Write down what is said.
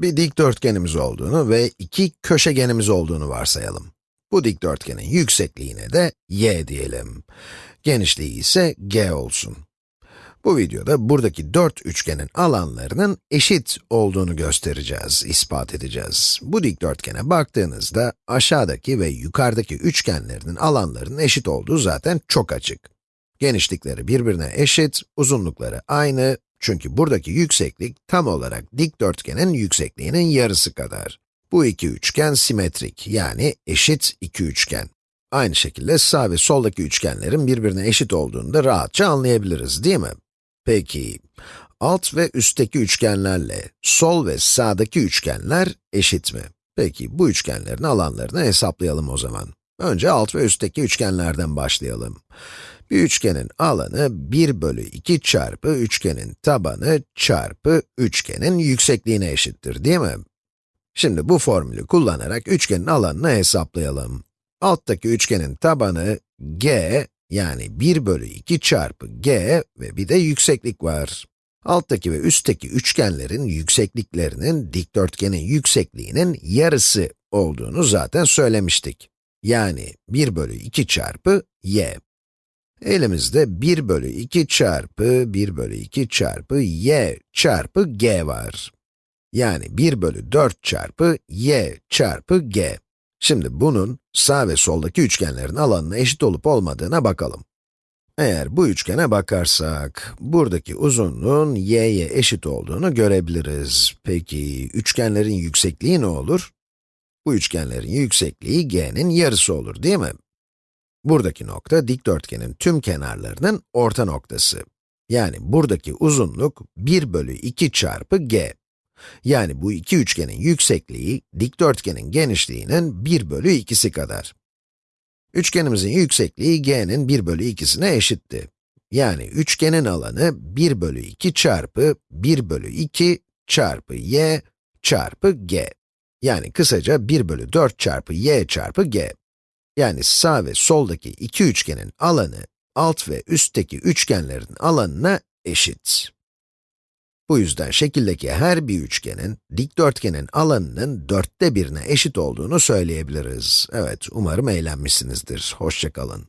Bir dikdörtgenimiz olduğunu ve iki köşegenimiz olduğunu varsayalım. Bu dikdörtgenin yüksekliğine de y diyelim. Genişliği ise g olsun. Bu videoda buradaki dört üçgenin alanlarının eşit olduğunu göstereceğiz, ispat edeceğiz. Bu dikdörtgene baktığınızda aşağıdaki ve yukarıdaki üçgenlerinin alanlarının eşit olduğu zaten çok açık. Genişlikleri birbirine eşit, uzunlukları aynı, çünkü buradaki yükseklik tam olarak dikdörtgenin yüksekliğinin yarısı kadar. Bu iki üçgen simetrik, yani eşit iki üçgen. Aynı şekilde sağ ve soldaki üçgenlerin birbirine eşit olduğunu da rahatça anlayabiliriz, değil mi? Peki, alt ve üstteki üçgenlerle sol ve sağdaki üçgenler eşit mi? Peki, bu üçgenlerin alanlarını hesaplayalım o zaman. Önce alt ve üstteki üçgenlerden başlayalım. Bir üçgenin alanı 1 bölü 2 çarpı üçgenin tabanı çarpı üçgenin yüksekliğine eşittir, değil mi? Şimdi bu formülü kullanarak üçgenin alanını hesaplayalım. Alttaki üçgenin tabanı g, yani 1 bölü 2 çarpı g ve bir de yükseklik var. Alttaki ve üstteki üçgenlerin yüksekliklerinin dikdörtgenin yüksekliğinin yarısı olduğunu zaten söylemiştik. Yani 1 bölü 2 çarpı y. Elimizde 1 bölü 2 çarpı 1 bölü 2 çarpı y çarpı g var. Yani 1 bölü 4 çarpı y çarpı g. Şimdi bunun sağ ve soldaki üçgenlerin alanına eşit olup olmadığına bakalım. Eğer bu üçgene bakarsak, buradaki uzunluğun y'ye eşit olduğunu görebiliriz. Peki, üçgenlerin yüksekliği ne olur? Bu üçgenlerin yüksekliği g'nin yarısı olur, değil mi? Buradaki nokta dikdörtgenin tüm kenarlarının orta noktası. Yani buradaki uzunluk 1 bölü 2 çarpı g. Yani bu iki üçgenin yüksekliği, dikdörtgenin genişliğinin 1 bölü 2'si kadar. Üçgenimizin yüksekliği g'nin 1 bölü 2'sine eşitti. Yani üçgenin alanı 1 bölü 2 çarpı 1 bölü 2 çarpı y çarpı g. Yani kısaca 1 bölü 4 çarpı y çarpı g. Yani sağ ve soldaki iki üçgenin alanı, alt ve üstteki üçgenlerin alanına eşit. Bu yüzden şekildeki her bir üçgenin, dikdörtgenin alanının dörtte birine eşit olduğunu söyleyebiliriz. Evet, umarım eğlenmişsinizdir. Hoşçakalın.